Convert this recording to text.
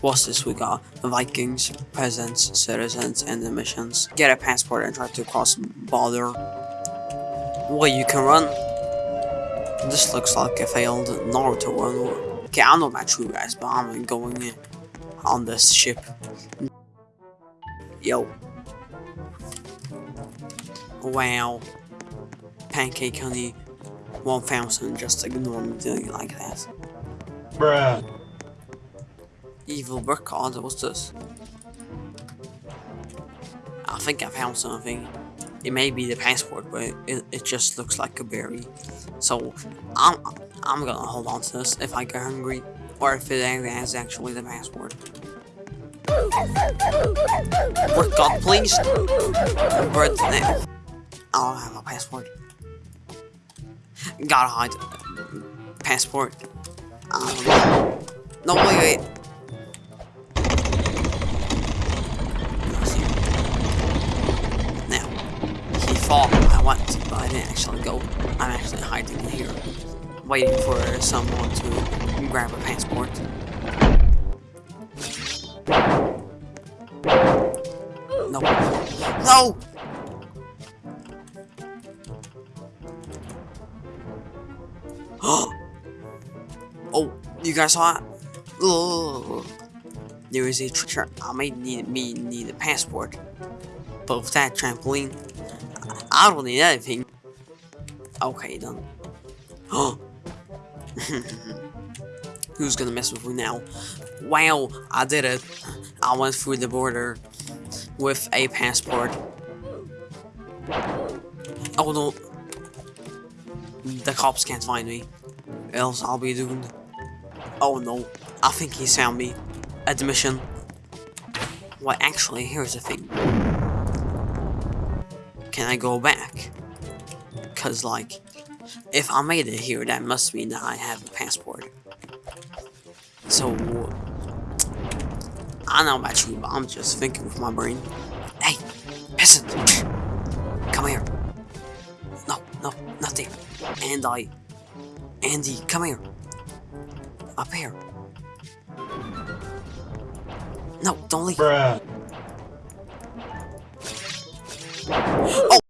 What's this we got? Vikings, peasants, citizens, and the missions. Get a passport and try to cross border. Well, you can run. This looks like a failed Naruto run. Okay, I'm not that true guys, but I'm going on this ship. Yo. Wow. Pancake honey. 1000 just ignore me doing it like that. Bruh. Evil card, what's this? I think I found something. It may be the passport, but it, it just looks like a berry. So I'm I'm gonna hold on to this if I get hungry, or if it is actually the passport. Work god, please. Bird now. I don't have a passport. Gotta hide. Passport. Um, no, wait, wait. Thought I went, but I didn't actually go. I'm actually hiding here, waiting for someone to grab a passport. No. No! oh, you guys saw it? Ugh. There is a trick. I may need me need a passport, but with that trampoline, I don't need anything. Okay, done. Who's gonna mess with me now? Wow, I did it. I went through the border with a passport. Oh no. The cops can't find me. Else I'll be doomed. Oh no. I think he found me. Admission. Well, actually, here's the thing. Can I go back? Cause like, if I made it here, that must mean that I have a passport. So, I know about you, but I'm just thinking with my brain. Hey, peasant! Come here. No, no, not there. And I... Andy, come here. Up here. No, don't leave. Bruh. Oh!